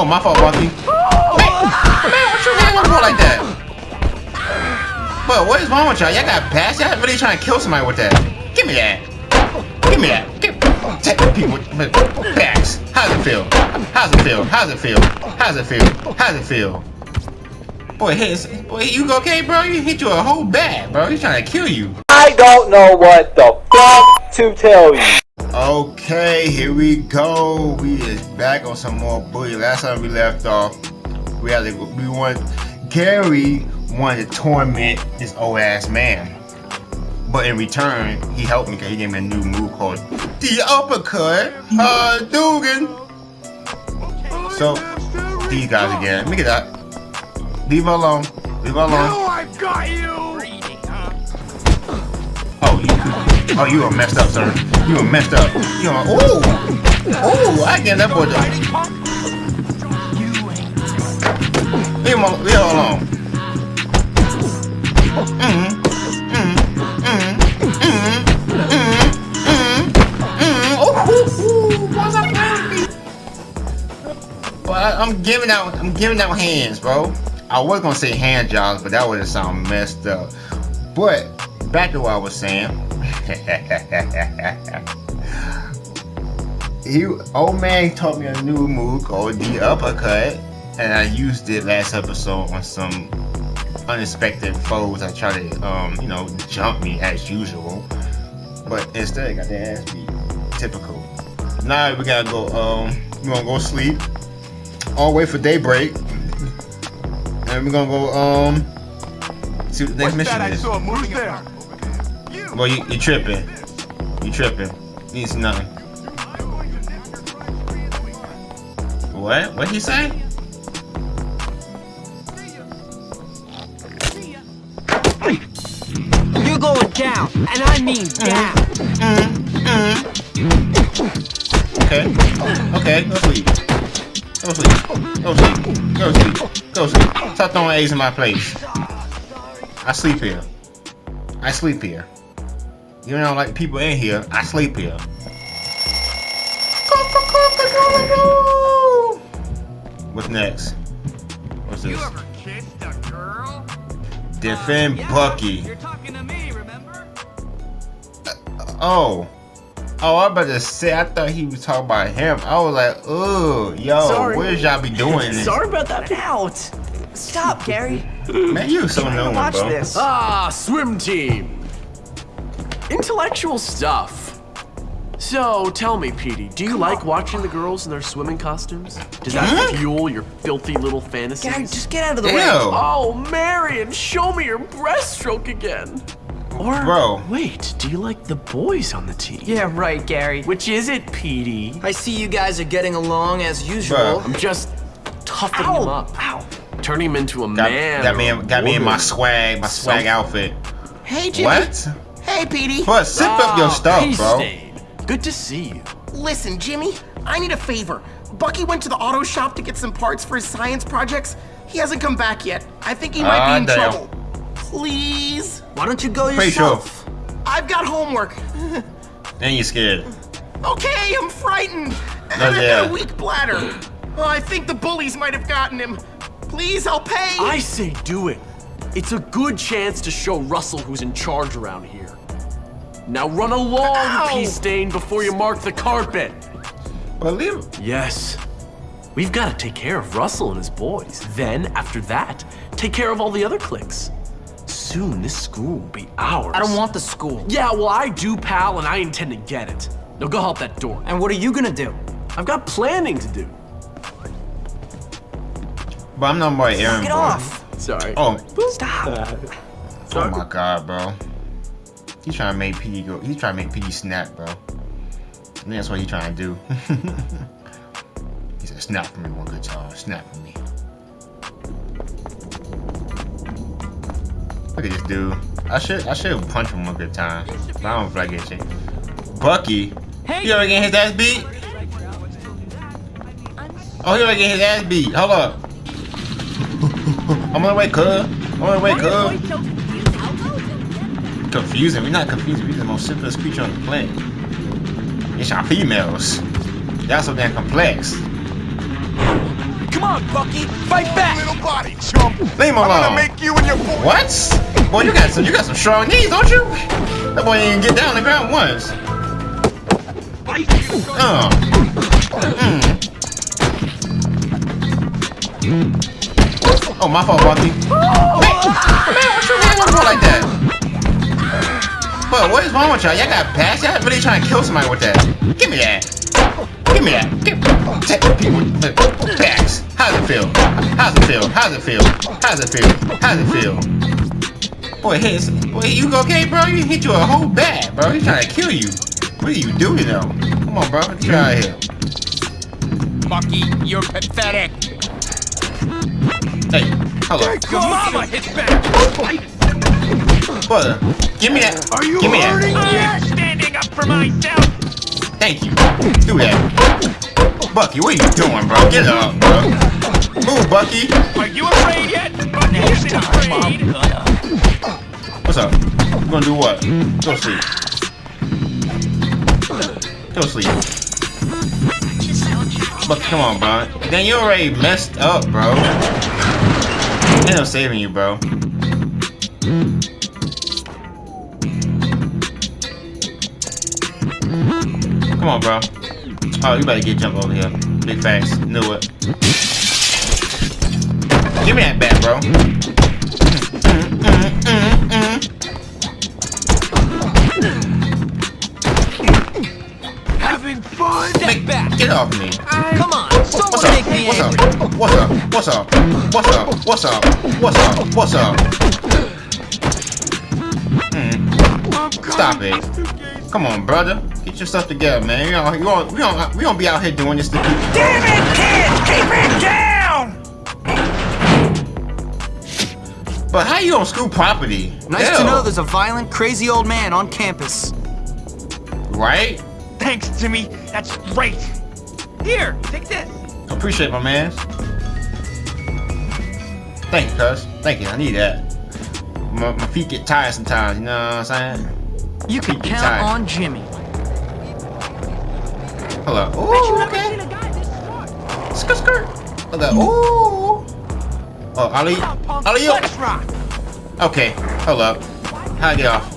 Oh, my fault, Bucky. Man, what you hanging for like that? But what is wrong with y'all? Y'all got past? Y'all really trying to kill somebody with that? Give me that. Give me that. Give take people with backs. How's it feel? How's it feel? How's it feel? How's it feel? How's it feel? Boy, his, boy, you okay, bro? You hit you a whole bat, bro. He's trying to kill you. I don't know what the fuck to tell you. Okay, here we go. We is back on some more bully. Last time we left off, we had to, we want Gary wanted to torment this old ass man. But in return, he helped me because he gave me a new move called the uppercut. Uh, Dugan. So, these guys again. Look at that. Leave her alone. Leave her alone. Now I've got you! Oh, you, oh, you are messed up, sir. You are messed up. You are, oh, oh, I get that boy. Leave him, al- leave her alone. Mm-hmm. Ooh, ooh, I'm giving out, I'm giving out hands, bro. I was gonna say hand jobs, but that would have sound messed up. But back to what I was saying. he old man taught me a new move called the uppercut, and I used it last episode on some unexpected foes that try to um you know jump me as usual. But instead I got their ass beat. Typical. Now we gotta go um we gonna go sleep. All wait for daybreak. And we're gonna go um see what the next What's mission that I is. saw moving there? Well, you, you tripping. You tripping. Means nothing. What? What he say? You're going down, and I mean mm-hmm. down. Mm-hmm. Okay. Okay, go sleep. Go sleep. Go sleep. Go sleep. Go sleep. Stop throwing A's in my place. I sleep here. I sleep here. You know, like people in here, I sleep here. What's next? What's You this? ever kissed a girl? Defend Bucky. You're talking to me, remember? Oh. Oh, I about to say, I thought he was talking about him. I was like, oh, yo, Sorry. where y'all be doing this? Sorry about that. Out. Stop, Gary. Man, you so Trying to watch bro. this. Ah, swim team. Intellectual stuff. So, tell me, Petey, do you like watching the girls in their swimming costumes? Does that fuel your filthy little fantasies? Gary, just get out of the Ew. way. Oh, Marion, show me your breaststroke again. Or, Bro. wait, do you like the boys on the team? Yeah, right, Gary. Which is it, Petey? I see you guys are getting along as usual. Bro. I'm just toughening Ow, him up, ow. turning him into a Got, man. got me, or in, got me in my swag, my swag Something. outfit. Hey, Jimmy. What? Hey, Petey. But zip up your Ah, stuff, Peace bro. Stain. Good to see you. Listen, Jimmy, I need a favor. Bucky went to the auto shop to get some parts for his science projects. He hasn't come back yet. I think he might Ah, be in damn. trouble. Please? Why don't you go Pretty sure. yourself? I've got homework. And you're scared. Okay, I'm frightened. And Oh, I've got a weak bladder. Oh, I think the bullies might have gotten him. Please, I'll pay. I say do it. It's a good chance to show Russell who's in charge around here. Now run along, Ow. Pee Stain, before you mark the carpet. But. Yes. We've got to take care of Russell and his boys. Then, after that, take care of all the other cliques. Soon, this school will be ours. I don't want the school. Yeah, well, I do, pal, and I intend to get it. Now go help that door. And what are you gonna do? I've got planning to do. But I'm not my Aaron. Get boy. off. Sorry. Oh, Stop. oh my god, bro. He's trying to make P go. He's trying to make P snap, bro. I think that's what he's trying to do. he said, "Snap for me one good time. Snap for me." Look at this dude. I should I should punch him one good time. But I don't feel like getting shit. Bucky. He already getting his ass beat. Oh, he already getting his ass beat. Hold up. I'm on the way, cuz. I'm on the way, cuz. Confusing. We're not confusing. We're the most simplest creature on the planet. It's our females. Y'all so damn complex. Come Come on, Bucky, fight back! Little body chump! Leave him alone. I'm gonna make you and your boy. What? Boy, you got some you got some strong knees, don't you? That boy didn't get down on the ground once. Uh. Mm. Oh, my fault, Bucky. Man, man, what you doing with a boy like that? But what is wrong with y'all? Y'all got past? Y'all really trying to kill somebody with that? Give me that. Give me that. Give take the people the backs. How's it feel? How's it feel? How's it feel? How's it feel? How's it feel? Boy, hit boy, you okay, bro? You hit you a whole bat, bro. He's trying to kill you. What are you doing though? Come on, bro. Get out of here. Bucky, you're pathetic. Hey, hold up. Your mama hits back. Brother, give me that. Are you give me hurting? that. I'm standing up for myself. Thank you. Do that. Bucky, what are you doing, bro? Get up, bro. Move, Bucky. Are you afraid yet? Bucky isn't afraid. What's up? You gonna do what? Go sleep. Go sleep. Bucky, come on, bro. Then you already messed up, bro. Ain't no saving you, bro. On, bro. Oh, you better get jump over here. Big facts. Knew it. Give me that bat, bro. Mm, mm, mm, Having fun? Make, get off me. Come on, What's up? make me What's up? What's up? What's up? What's up? What's up? What's up? What's up? Mm. Stop it. Come on, brother. Get your stuff together, man. You know, you don't, we don't, we don't be out here doing this to keep. Damn it, kid! Keep it down! But how you on school property? Nice Hell, to know there's a violent, crazy old man on campus. Right? Thanks, Jimmy. That's great. Here, take this. Appreciate my man. Thank you, cuz. Thank you. I need that. My, my feet get tired sometimes, you know what I'm saying? You can count on Jimmy. Hold up. Ooh, okay. Skirt, skirt. Hold up. Ooh. Oh, Ali. Ali. Okay, hold up. Get off?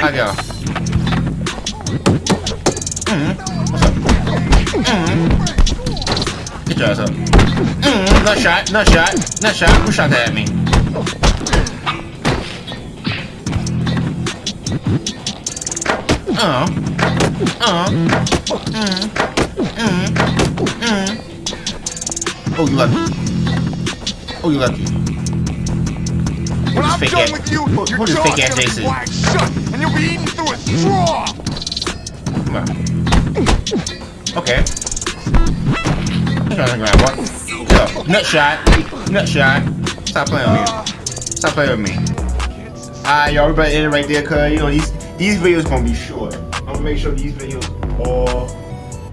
Get off? Mm-hmm. What's up? Mm-hmm. Get your ass up. Nut shot, nut shot, nut shot. Who shot that at me? Oh, you lucky. Oh, you lucky. When I'm fake done with you, who- your this jaw's fake gonna be wide shut, and you'll be eaten through a straw. Come on. Okay. I'm trying to grab what? Yo, nut shot. Nut shot. Stop playing with me. Stop playing with me. Alright, y'all, everybody in it right there, cause you know these these videos gonna be short. I'm gonna make sure these videos all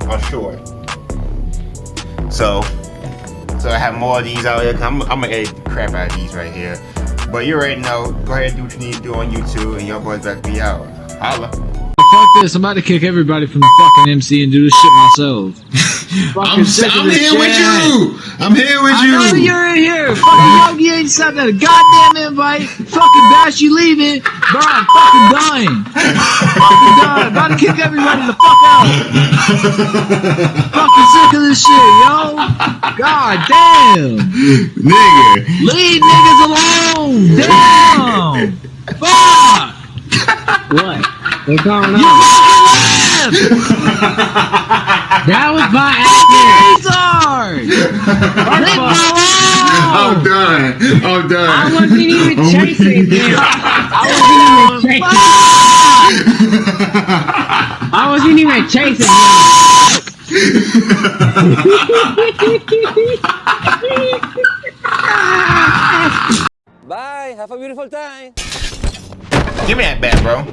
are short. So, so I have more of these out here. I'm, I'm gonna edit the crap out of these right here. But you already know. Go ahead and do what you need to do on YouTube, and your boys back to be out. Holla. Fuck this, I'm about to kick everybody from the fucking MC and do this shit myself. Fucking I'm, sick of I'm this here with you. I'm here with I you. know you're in here. Fucking Yogi ain't sent that goddamn invite. Fucking Bash, you leaving. Bro, I'm fucking dying. fucking dying. About to kick everybody the fuck out. fucking sick of this shit, yo. God damn. Nigga. Leave niggas alone. Damn. Fuck. What? What's going on? You fucking left. that was my acting. Leave I'm done. I'm done. I wasn't even oh I'm chasing him. I wasn't even chasing. I wasn't even chasing Bye. Have a beautiful time. Give me that bat, bro.